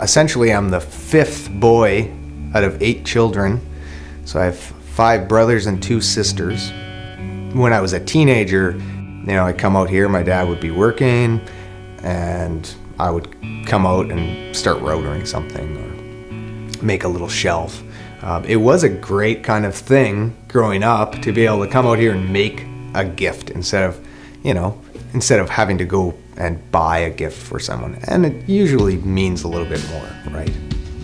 Essentially, I'm the fifth boy out of eight children. So I have five brothers and two sisters. When I was a teenager, you know, I'd come out here, my dad would be working, and I would come out and start rotary something or make a little shelf. Um, it was a great kind of thing growing up to be able to come out here and make a gift instead of, you know, instead of having to go and buy a gift for someone. And it usually means a little bit more, right?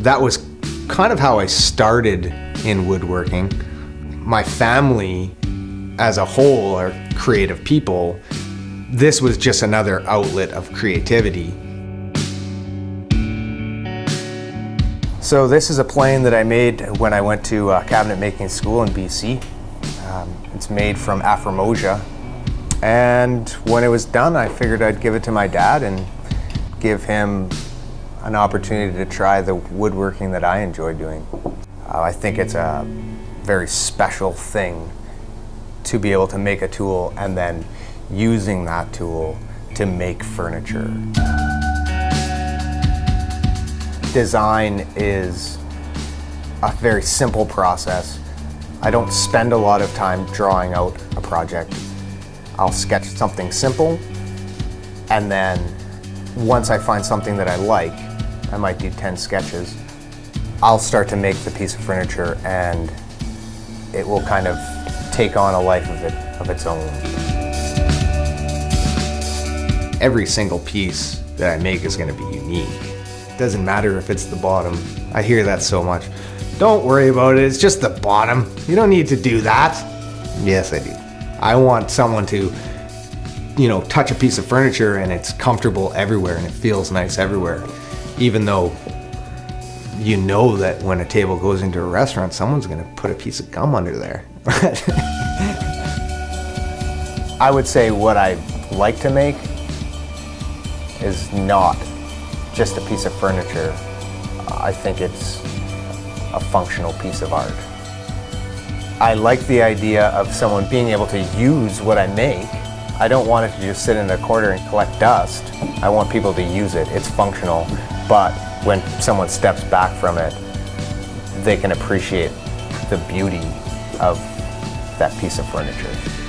That was kind of how I started in woodworking. My family as a whole are creative people. This was just another outlet of creativity. So this is a plane that I made when I went to uh, cabinet making school in BC. Um, it's made from Afrormosia. And when it was done, I figured I'd give it to my dad and give him an opportunity to try the woodworking that I enjoy doing. Uh, I think it's a very special thing to be able to make a tool and then using that tool to make furniture design is a very simple process. I don't spend a lot of time drawing out a project. I'll sketch something simple and then once I find something that I like, I might do 10 sketches, I'll start to make the piece of furniture and it will kind of take on a life of, it, of its own. Every single piece that I make is going to be unique. It Doesn't matter if it's the bottom. I hear that so much. Don't worry about it, it's just the bottom. You don't need to do that. Yes, I do. I want someone to, you know, touch a piece of furniture and it's comfortable everywhere and it feels nice everywhere. Even though you know that when a table goes into a restaurant, someone's gonna put a piece of gum under there. I would say what I like to make is not just a piece of furniture. I think it's a functional piece of art. I like the idea of someone being able to use what I make. I don't want it to just sit in a corner and collect dust. I want people to use it. It's functional, but when someone steps back from it, they can appreciate the beauty of that piece of furniture.